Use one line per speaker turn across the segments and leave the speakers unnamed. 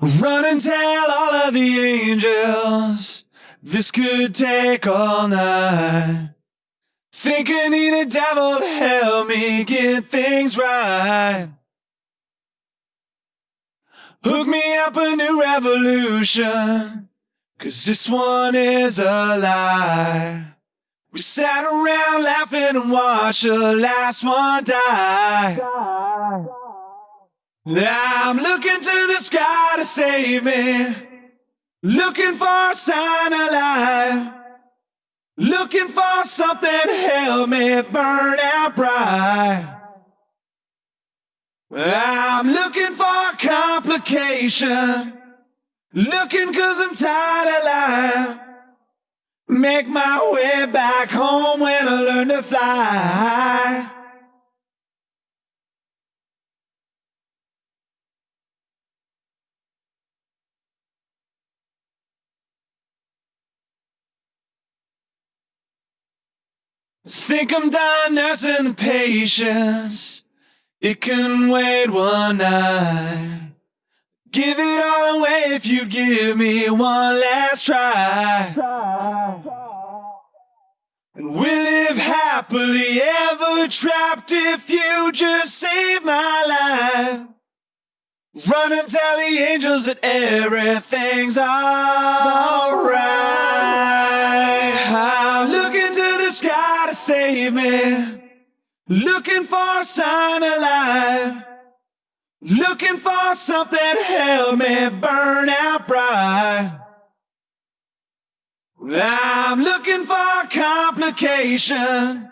Run and tell all of the angels this could take all night. Think I need a devil to help me get things right. Hook me up a new revolution, cause this one is a lie. We sat around laughing and watched the last one die. I'm looking to the sky to save me. Looking for a sign of life. Looking for something to help me burn out bright. I'm looking for complication. Looking cause I'm tired of life. Make my way back home when I learn to fly. Think I'm done nursing the patience. It can wait one night. Give it all away if you give me one last try. And we'll live happily ever trapped if you just save my life. Run and tell the angels that everything's alright. Save me. Looking for a sign of life. Looking for something to help me burn out bright. I'm looking for complication.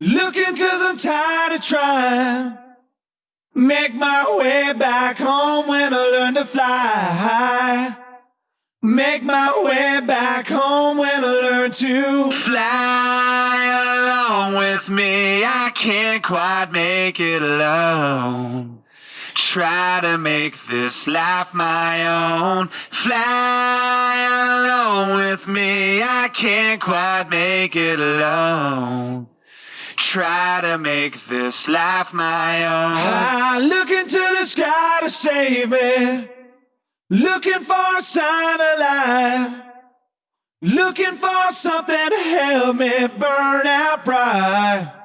Looking cause I'm tired of trying. Make my way back home when I learn to fly. Make my way back home when I learn to fly can't quite make it alone. Try to make this life my own. Fly alone with me. I can't quite make it alone. Try to make this life my own. I look into the sky to save me. Looking for a sign of life. Looking for something to help me burn out bright.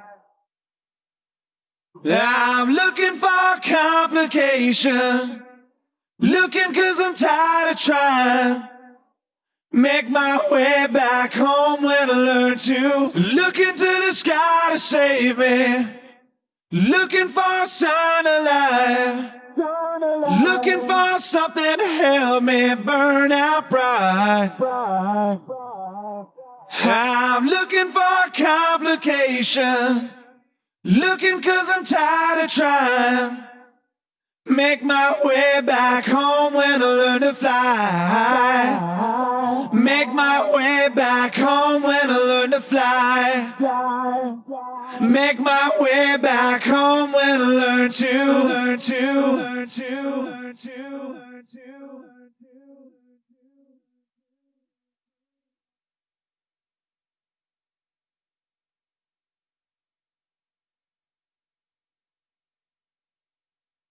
I'm looking for complication. Looking cause I'm tired of trying. Make my way back home when I learn to look into the sky to save me. Looking for a sign of life. Looking for something to help me burn out bright. I'm looking for complication. Looking cause I'm tired of trying. Make my way back home when I learn to fly. Make my way back home when I learn to fly. Make my way back home when I learn to learn to learn to learn to learn to